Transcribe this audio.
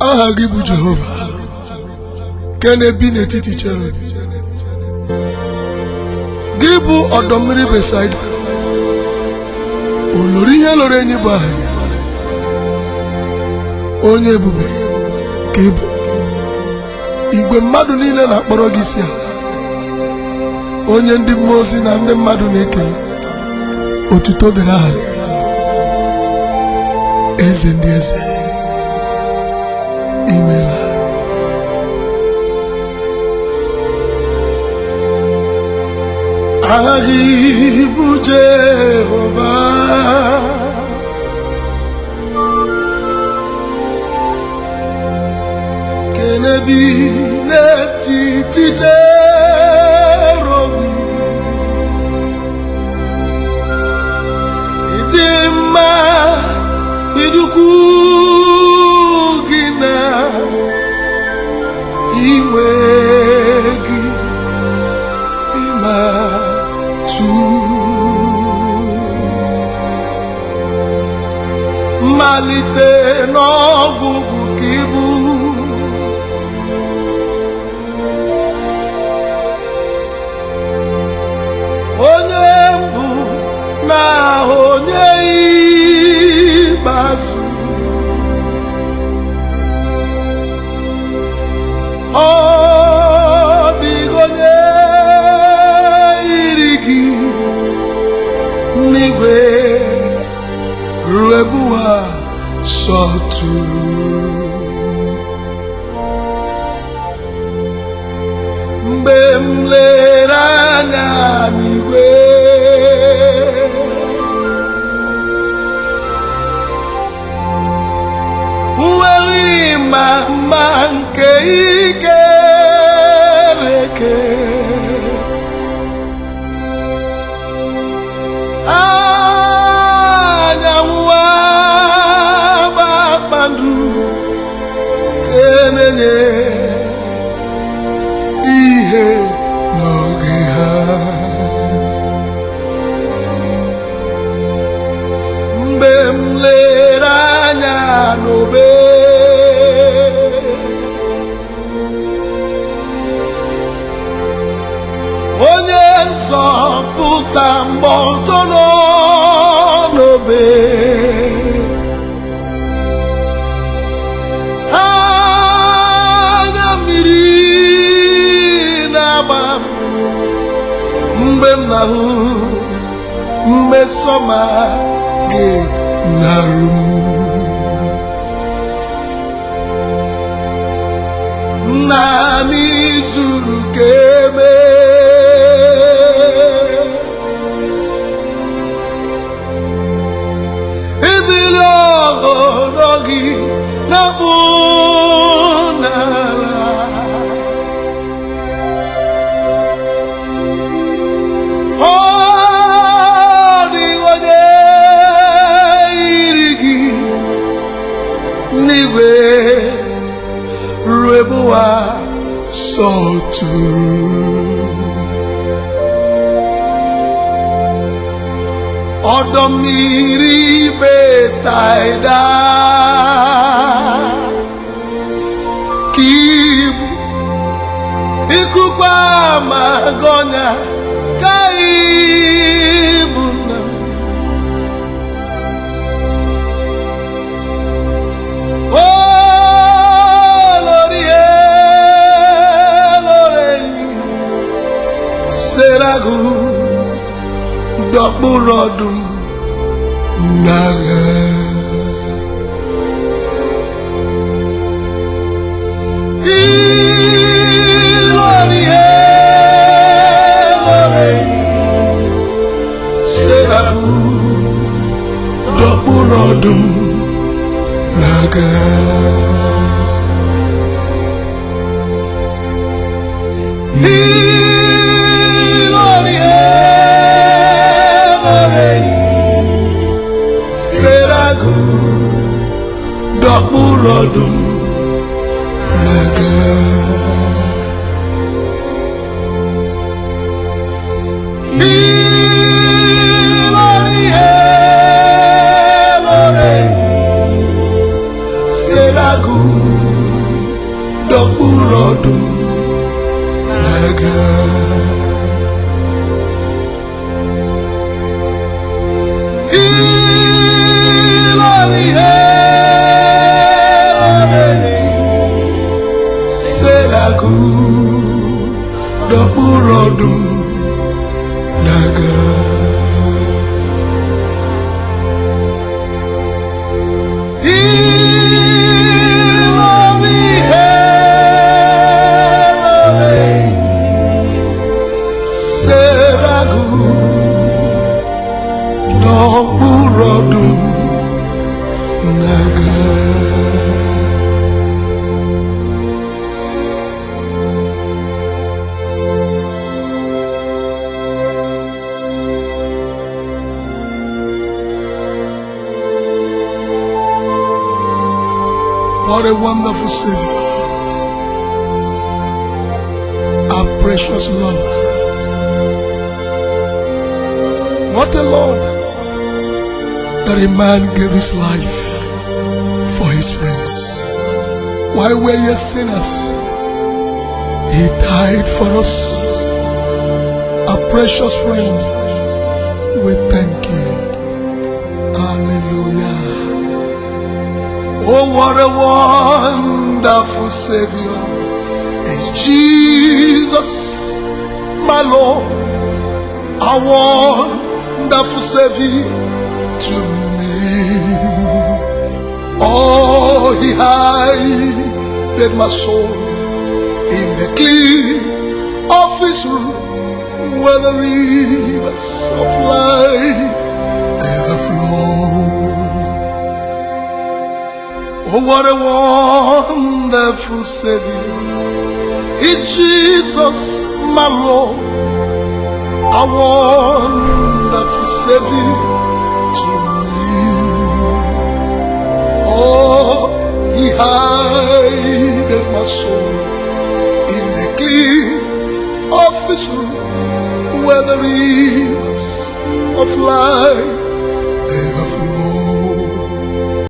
aha gị bụ jehova. Nke na-ebi n'etiti cherub gị bụ ọdọ mmiri besaida olori ihe lụrụ enyi bụ aha gị? Onye ebube ka ị igwe mmadụ niile na-akpọrọ gị isi ala. Onye ndị mmụọ ozi na ndị mmadụ na-ekele. Otuto dịrị aha gị. Eze ndị eze. Gị bụ jehova kenebi n'etiti cherobi malite n'ọgwụgwụ ka ibu. Mgbe m lere anya n'igwe nweghị ma mma nke ikereke anyanwụ kpakpando kenenye ihe ọtọ nọ n'obe. Anya mmiri na-agba mgbe m na-ahụ mmesọma gị narụ m. Nna m izuru ka eme n'igwe ruo ebe ụwa sọtụrụ ọdọ mmiri besaida ka ibu ikuku ka dọ̀kpụ̀ rọdụ̀ n'agha ilu ọrịa e lọrị serapụ dọkpụrụ kaldu daga Seragu Dọ̀wúrọ̀dùn Nàgà. What a wonderful Savior. Our precious Lord. What a Lord that a man gave his life for his friends. While we're yet sinners, he died for us. Our precious friend, we thank Oh, what a wonderful Savior is Jesus, my Lord, a wonderful Savior to me. Oh, He hided my soul in the clear of His room where the rivers of life ever flow. Oh, what a wonderful Savior is Jesus, my Lord, a wonderful Savior to me. Oh, He hided my soul in the clear of His room where the rivers of life.